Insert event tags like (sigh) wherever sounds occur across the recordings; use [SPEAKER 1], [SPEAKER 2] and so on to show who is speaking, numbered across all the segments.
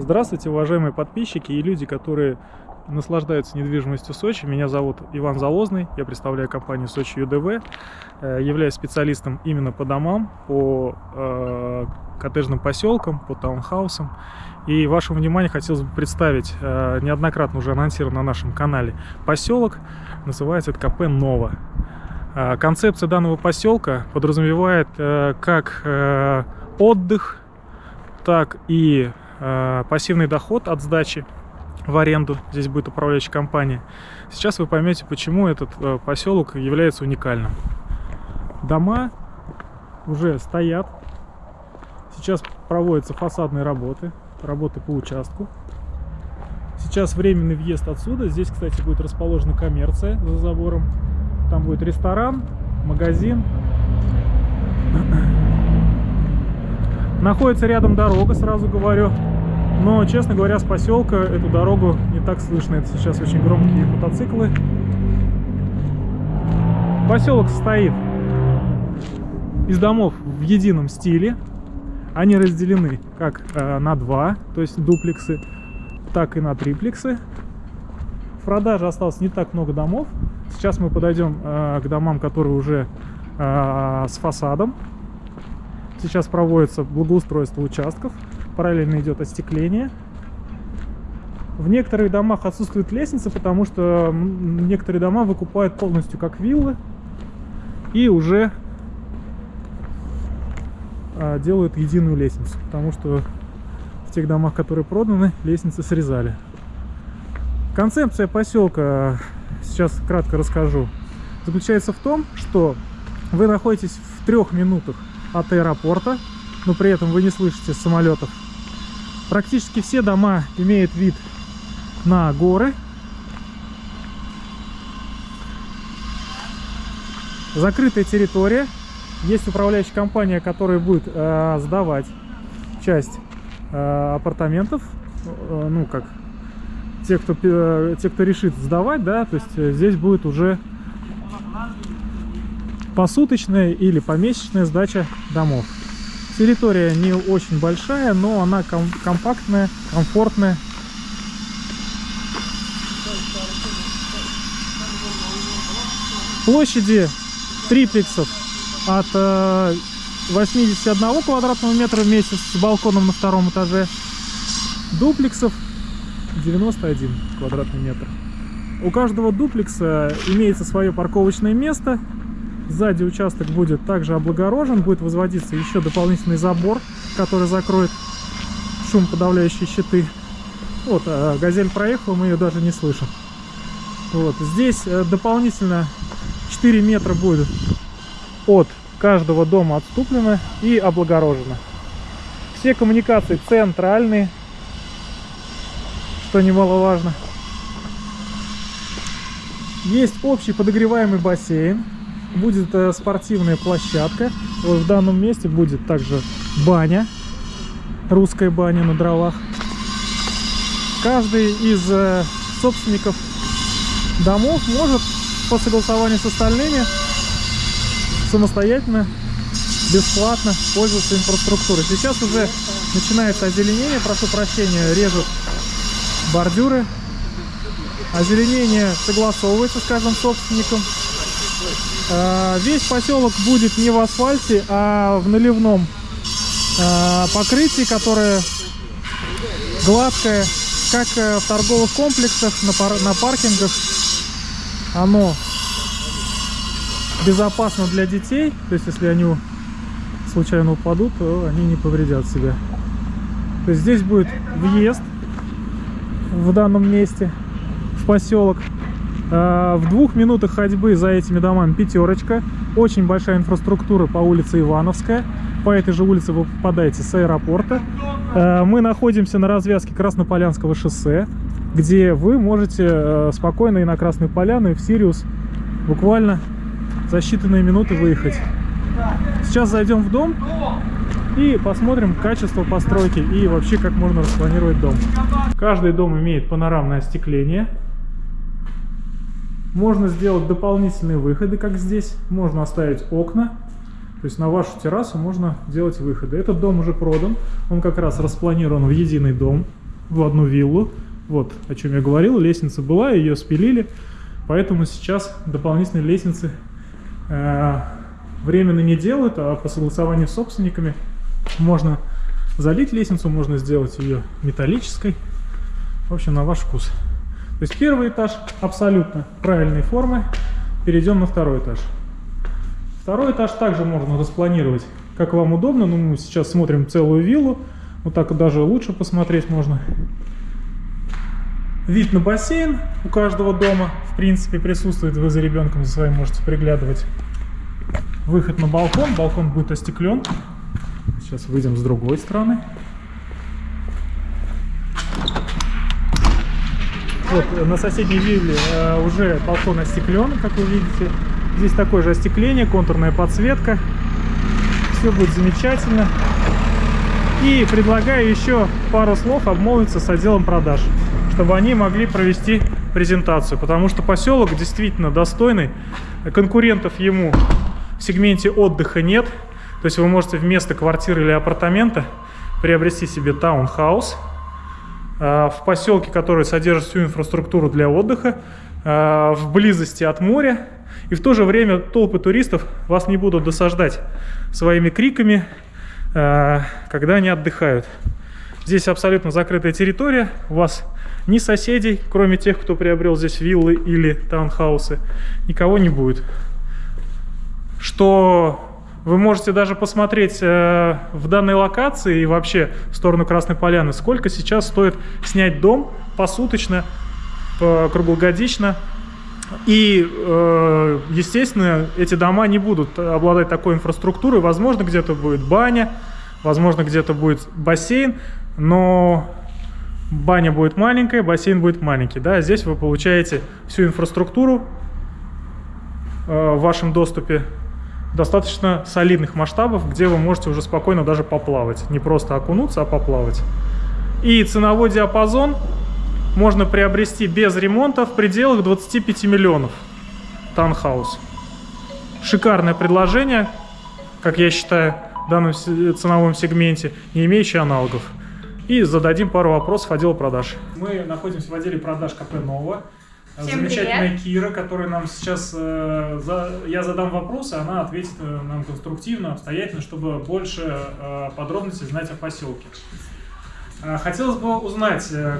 [SPEAKER 1] Здравствуйте, уважаемые подписчики и люди, которые наслаждаются недвижимостью Сочи. Меня зовут Иван Залозный, я представляю компанию Сочи ЮДВ, э, являюсь специалистом именно по домам, по э, коттеджным поселкам, по таунхаусам. И вашему вниманию хотелось бы представить э, неоднократно уже анонсирован на нашем канале поселок, называется это КП Нова. Э, концепция данного поселка подразумевает э, как э, отдых, так и пассивный доход от сдачи в аренду. Здесь будет управляющая компания. Сейчас вы поймете, почему этот э, поселок является уникальным. Дома уже стоят. Сейчас проводятся фасадные работы, работы по участку. Сейчас временный въезд отсюда. Здесь, кстати, будет расположена коммерция за забором. Там будет ресторан, магазин. (clears throat) Находится рядом дорога, сразу говорю. Но, честно говоря, с поселка эту дорогу не так слышно. Это сейчас очень громкие мотоциклы. Поселок состоит из домов в едином стиле. Они разделены как э, на два, то есть дуплексы, так и на триплексы. В продаже осталось не так много домов. Сейчас мы подойдем э, к домам, которые уже э, с фасадом. Сейчас проводится благоустройство участков, параллельно идет остекление. В некоторых домах отсутствует лестница, потому что некоторые дома выкупают полностью как виллы и уже а, делают единую лестницу, потому что в тех домах, которые проданы, лестницы срезали. Концепция поселка, сейчас кратко расскажу, заключается в том, что вы находитесь в трех минутах от аэропорта, но при этом вы не слышите самолетов. Практически все дома имеют вид на горы. Закрытая территория. Есть управляющая компания, которая будет э, сдавать часть э, апартаментов. Э, ну, как те кто, э, те, кто решит сдавать, да, то есть э, здесь будет уже посуточная или помесячная сдача домов. Территория не очень большая, но она ком компактная, комфортная. Площади триплексов от э, 81 квадратного метра в месяц с балконом на втором этаже. Дуплексов 91 квадратный метр. У каждого дуплекса имеется свое парковочное место Сзади участок будет также облагорожен, будет возводиться еще дополнительный забор, который закроет шум подавляющие щиты. Вот, э, газель проехала, мы ее даже не слышим. Вот, здесь э, дополнительно 4 метра будет от каждого дома отступлено и облагорожено. Все коммуникации центральные, что немаловажно. Есть общий подогреваемый бассейн будет э, спортивная площадка. Вот в данном месте будет также баня, русская баня на дровах. Каждый из э, собственников домов может по согласованию с остальными самостоятельно, бесплатно пользоваться инфраструктурой. Сейчас уже начинается озеленение, прошу прощения, режут бордюры. Озеленение согласовывается с каждым собственником. Э, весь поселок будет не в асфальте, а в наливном э, покрытии, которое гладкое, как э, в торговых комплексах, на, пар на паркингах. Оно безопасно для детей, то есть если они случайно упадут, то они не повредят себя. То есть здесь будет въезд в данном месте в поселок. Э, в двух минутах ходьбы за этими домами пятерочка. Очень большая инфраструктура по улице Ивановская. По этой же улице вы попадаете с аэропорта. Э, мы находимся на развязке Краснополянского шоссе, где вы можете э, спокойно и на Красную Поляну, и в Сириус буквально за считанные минуты выехать. Сейчас зайдем в дом и посмотрим качество постройки и вообще как можно распланировать дом. Каждый дом имеет панорамное остекление. Можно сделать дополнительные выходы, как здесь. Можно оставить окна. То есть на вашу террасу можно делать выходы. Этот дом уже продан. Он как раз распланирован в единый дом. в одну виллу. Вот о чем я говорил, лестница была, ее спилили, поэтому сейчас дополнительные лестницы э, временно не делают, а по согласованию с собственниками можно залить лестницу, можно сделать ее металлической. В общем, на ваш вкус. То есть первый этаж абсолютно правильной формы. Перейдем на второй этаж. Второй этаж также можно распланировать, как вам удобно. Но мы сейчас смотрим целую виллу. Вот так даже лучше посмотреть можно. Вид на бассейн у каждого дома, в принципе, присутствует. Вы за ребенком за своим можете приглядывать. Выход на балкон. Балкон будет остеклен. Сейчас выйдем с другой стороны. Вот на соседней вилле э, уже балкон остеклен, как вы видите. Здесь такое же остекление, контурная подсветка. Все будет замечательно. И предлагаю еще пару слов обмолвиться с отделом продаж, чтобы они могли провести презентацию, потому что поселок действительно достойный. Конкурентов ему в сегменте отдыха нет. То есть вы можете вместо квартиры или апартамента приобрести себе таунхаус в поселке, который содержит всю инфраструктуру для отдыха, э, в близости от моря. И в то же время толпы туристов вас не будут досаждать своими криками, э, когда они отдыхают. Здесь абсолютно закрытая территория, у вас ни соседей, кроме тех, кто приобрел здесь виллы или таунхаусы, никого не будет. Что вы можете даже посмотреть э, в данной локации и вообще в сторону Красной Поляны, сколько сейчас стоит снять дом посуточно, круглогодично. И, э, естественно, эти дома не будут обладать такой инфраструктурой. Возможно, где-то будет баня, возможно, где-то будет бассейн, но баня будет маленькая, бассейн будет маленький. Да? Здесь вы получаете всю инфраструктуру э, в вашем доступе достаточно солидных масштабов, где вы можете уже спокойно даже поплавать. Не просто окунуться, а поплавать. И ценовой диапазон можно приобрести без ремонта в пределах 25 миллионов. Таунхаус. Шикарное предложение, как я считаю, в данном ценовом сегменте, не имеющий аналогов. И зададим пару вопросов отдела продаж. Мы находимся в отделе продаж КП «Нова». Всем Замечательная привет. Кира, которая нам сейчас... Э, за, я задам вопросы, она ответит э, нам конструктивно, обстоятельно, чтобы больше э, подробностей знать о поселке. Э, хотелось бы узнать, э,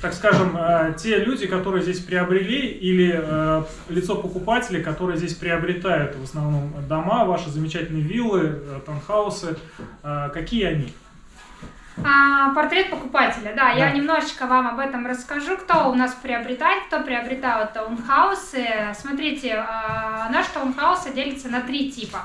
[SPEAKER 1] так скажем, э, те люди, которые здесь приобрели, или э, лицо покупателей, которые здесь приобретают в основном дома, ваши замечательные виллы, э, таунхаусы, э, какие они?
[SPEAKER 2] А, портрет покупателя, да, да, я немножечко вам об этом расскажу, кто у нас приобретает, кто приобретает таунхаусы. Смотрите, а, наш таунхаус делится на три типа.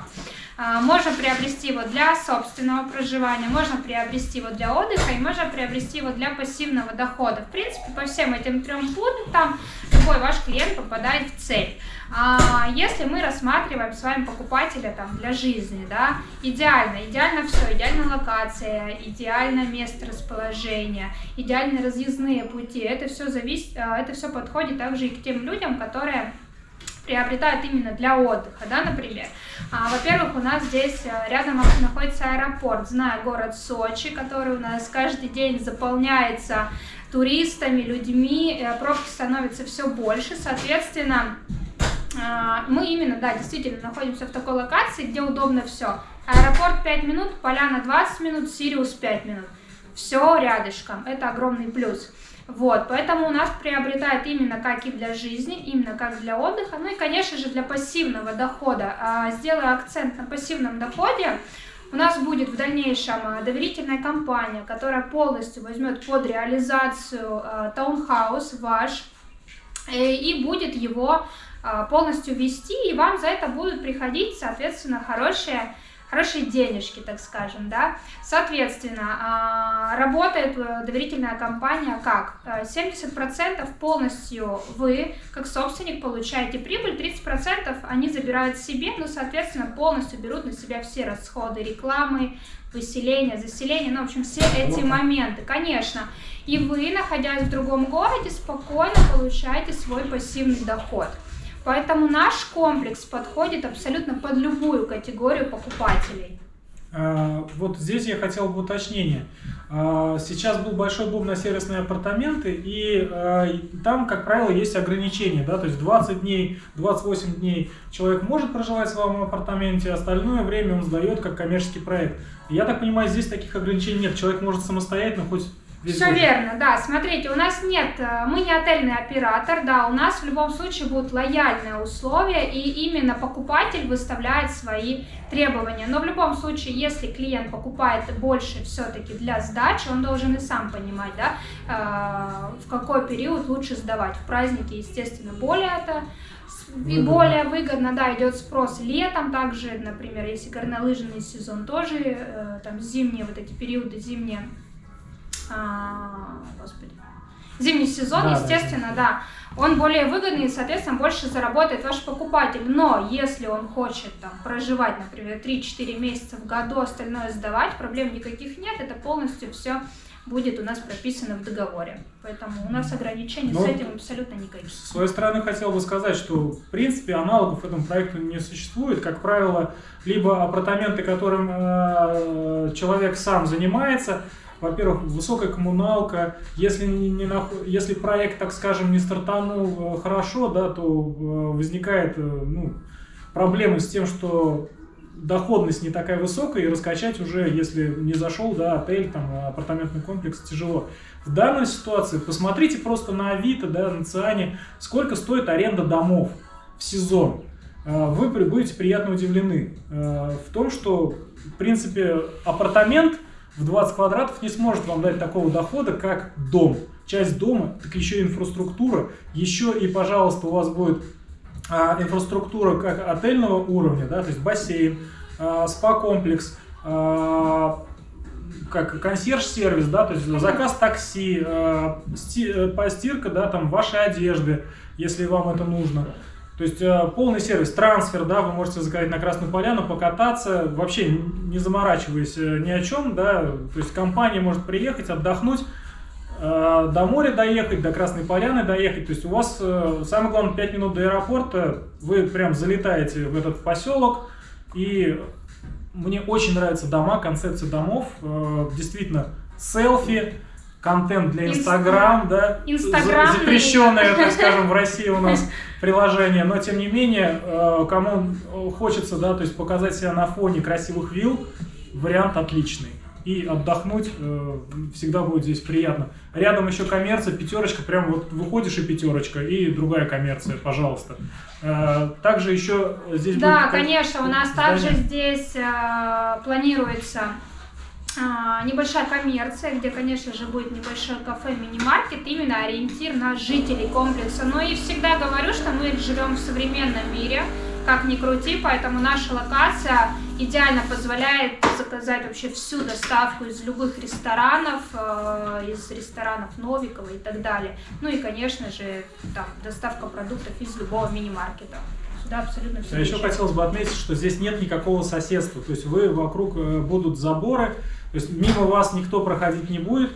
[SPEAKER 2] А, можно приобрести его для собственного проживания, можно приобрести его для отдыха и можно приобрести его для пассивного дохода. В принципе, по всем этим трем пунктам любой ваш клиент попадает в цель. А если мы рассматриваем с вами покупателя там для жизни, да, идеально, идеально все, идеальная локация, идеальное место расположения, идеальные разъездные пути, это все зависит, а, это все подходит также и к тем людям, которые приобретают именно для отдыха, да, например. А, Во-первых, у нас здесь а, рядом находится аэропорт, зная город Сочи, который у нас каждый день заполняется туристами, людьми, э, пробки становятся все больше, соответственно, а, мы именно, да, действительно находимся в такой локации, где удобно все. Аэропорт 5 минут, поляна 20 минут, Сириус 5 минут. Все рядышком, это огромный плюс. Вот, поэтому у нас приобретает именно как и для жизни, именно как для отдыха, ну и, конечно же, для пассивного дохода. А, акцент на пассивном доходе. У нас будет в дальнейшем а, доверительная компания, которая полностью возьмет под реализацию а, таунхаус ваш э, и будет его а, полностью вести, и вам за это будут приходить, соответственно, хорошие, хорошие денежки, так скажем, да. Соответственно, а, работает э, доверительная компания как? 70% э, полностью вы, как собственник, получаете прибыль, 30% они забирают себе, ну, соответственно, полностью берут на себя все расходы рекламы, выселения, заселения, ну, в общем, все эти моменты, конечно. И вы, находясь в другом городе, спокойно получаете свой пассивный доход. Поэтому наш комплекс подходит абсолютно под любую категорию покупателей.
[SPEAKER 1] А, вот здесь я хотел бы уточнение. А, сейчас был большой бум на сервисные апартаменты, и а, там, как правило, есть ограничения, да, то есть 20 дней, 28 дней человек может проживать в своем апартаменте, остальное время он сдает как коммерческий проект. Я так понимаю, здесь таких ограничений нет, человек может самостоятельно хоть
[SPEAKER 2] все верно, да. Смотрите, у нас нет, э, мы не отельный оператор, да, у нас в любом случае будут лояльные условия, и именно покупатель выставляет свои требования. Но в любом случае, если клиент покупает больше все-таки для сдачи, он должен и сам понимать, да, э, в какой период лучше сдавать. В праздники, естественно, более это и более выгодно, да, идет спрос летом, также, например, если горнолыжный сезон тоже, э, там зимние вот эти периоды, зимние а, господи, зимний сезон, да, естественно, да. да, он более выгодный и, соответственно, больше заработает ваш покупатель. Но если он хочет там проживать, например, 3-4 месяца в году, остальное сдавать, проблем никаких нет, это полностью все будет у нас прописано в договоре. Поэтому у нас ограничений Но с этим абсолютно никаких.
[SPEAKER 1] С своей стороны хотел бы сказать, что в принципе аналогов этому проекту не существует. Как правило, либо апартаменты, которым э, человек сам занимается, во-первых, высокая коммуналка, если, не, не нах... если проект, так скажем, не стартанул э, хорошо, да, то э, возникает э, ну, проблемы с тем, что доходность не такая высокая, и раскачать уже, если не зашел, да, отель, там, апартаментный комплекс, тяжело. В данной ситуации посмотрите просто на Авито, да, на Циане, сколько стоит аренда домов в сезон. Вы будете приятно удивлены в том, что, в принципе, апартамент – в 20 квадратов не сможет вам дать такого дохода, как дом. Часть дома, так еще и инфраструктура, еще и, пожалуйста, у вас будет а, инфраструктура как отельного уровня, да, то есть бассейн, а, спа-комплекс, а, как консьерж-сервис, да, то есть заказ такси, а, сти, э, постирка, да, там вашей одежды, если вам это нужно. То есть э, полный сервис, трансфер, да, вы можете заказать на Красную Поляну, покататься, вообще не заморачиваясь э, ни о чем, да, то есть компания может приехать, отдохнуть, э, до моря доехать, до Красной Поляны доехать, то есть у вас, самое главное, 5 минут до аэропорта, вы прям залетаете в этот поселок, и мне очень нравятся дома, концепция домов, действительно, селфи, контент для Инстаграм, да, запрещенное, так скажем, в России у нас (laughs) приложение, но тем не менее, э, кому хочется, да, то есть показать себя на фоне красивых вилл, вариант отличный. И отдохнуть э, всегда будет здесь приятно. Рядом еще коммерция, пятерочка, прям вот выходишь и пятерочка, и другая коммерция, пожалуйста. Э, также еще здесь
[SPEAKER 2] Да, будет, конечно, у нас здание. также здесь планируется небольшая коммерция, где, конечно же, будет небольшое кафе, мини-маркет, именно ориентир на жителей комплекса. Но и всегда говорю, что мы живем в современном мире, как ни крути, поэтому наша локация идеально позволяет заказать вообще всю доставку из любых ресторанов, э, из ресторанов Новикова и так далее. Ну и, конечно же, там, доставка продуктов из любого мини-маркета. Сюда абсолютно все.
[SPEAKER 1] А еще хотелось бы отметить, что здесь нет никакого соседства, то есть вы вокруг э, будут заборы, то есть мимо вас никто проходить не будет.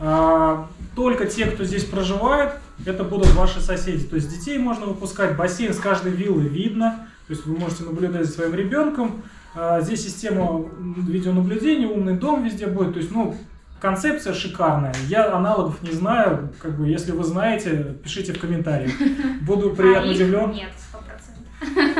[SPEAKER 1] А, только те, кто здесь проживает, это будут ваши соседи. То есть детей можно выпускать, бассейн с каждой виллы видно. То есть вы можете наблюдать за своим ребенком. А, здесь система видеонаблюдения, умный дом везде будет. То есть, ну, концепция шикарная. Я аналогов не знаю. Как бы, если вы знаете, пишите в комментариях. Буду (laughs) приятно удивлен.
[SPEAKER 2] Нет, 100%.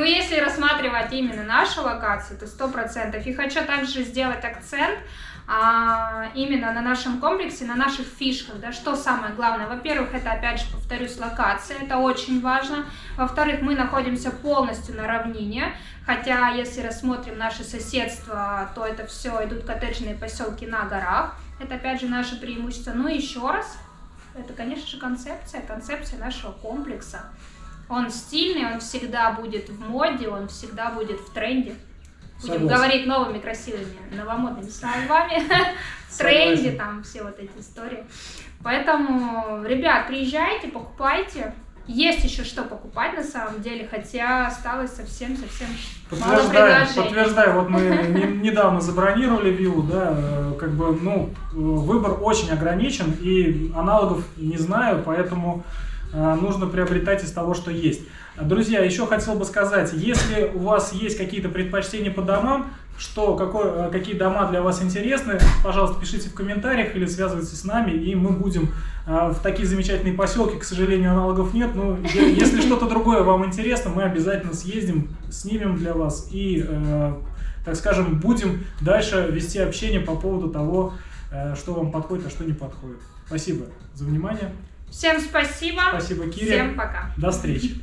[SPEAKER 2] Но если рассматривать именно нашу локацию, то 100%. И хочу также сделать акцент а, именно на нашем комплексе, на наших фишках, да, что самое главное. Во-первых, это, опять же, повторюсь, локация, это очень важно. Во-вторых, мы находимся полностью на равнине, хотя, если рассмотрим наше соседство, то это все идут коттеджные поселки на горах. Это, опять же, наше преимущество. Ну и еще раз, это, конечно же, концепция, концепция нашего комплекса. Он стильный, он всегда будет в моде, он всегда будет в тренде. Будем Согласен. говорить новыми красивыми новомодными словами. (laughs) В тренде там все вот эти истории. Поэтому, ребят, приезжайте, покупайте. Есть еще что покупать на самом деле, хотя осталось совсем-совсем мало предложений.
[SPEAKER 1] Подтверждаю, вот мы (laughs) недавно забронировали виллу, да, как бы, ну, выбор очень ограничен, и аналогов не знаю, поэтому нужно приобретать из того, что есть. Друзья, еще хотел бы сказать, если у вас есть какие-то предпочтения по домам, что, какой, э, какие дома для вас интересны, пожалуйста, пишите в комментариях или связывайтесь с нами, и мы будем в такие замечательные поселки, к сожалению, аналогов нет, но если что-то другое вам интересно, мы обязательно съездим, снимем для вас и, так скажем, будем дальше вести общение по поводу того, что вам подходит, а что не подходит. Спасибо за внимание.
[SPEAKER 2] Всем спасибо.
[SPEAKER 1] Спасибо, Кире.
[SPEAKER 2] Всем пока.
[SPEAKER 1] До встречи.